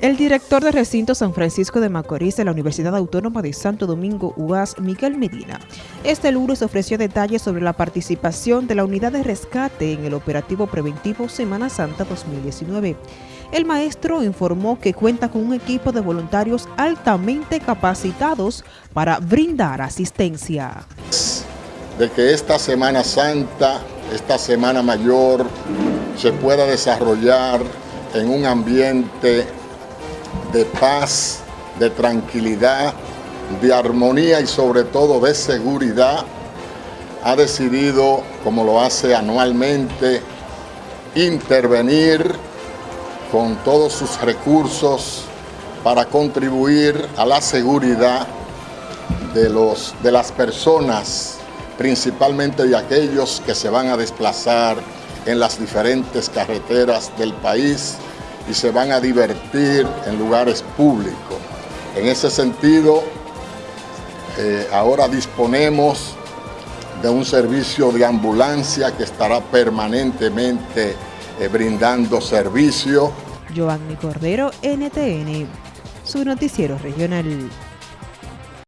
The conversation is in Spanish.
El director de recinto San Francisco de Macorís de la Universidad Autónoma de Santo Domingo, UAS, Miguel Medina, este lunes ofreció detalles sobre la participación de la unidad de rescate en el operativo preventivo Semana Santa 2019. El maestro informó que cuenta con un equipo de voluntarios altamente capacitados para brindar asistencia. De que esta Semana Santa, esta Semana Mayor, se pueda desarrollar en un ambiente de paz, de tranquilidad, de armonía y sobre todo de seguridad, ha decidido, como lo hace anualmente, intervenir con todos sus recursos para contribuir a la seguridad de, los, de las personas, principalmente de aquellos que se van a desplazar en las diferentes carreteras del país y se van a divertir en lugares públicos. En ese sentido, eh, ahora disponemos de un servicio de ambulancia que estará permanentemente eh, brindando servicio. Giovanni Cordero, NTN, su noticiero regional.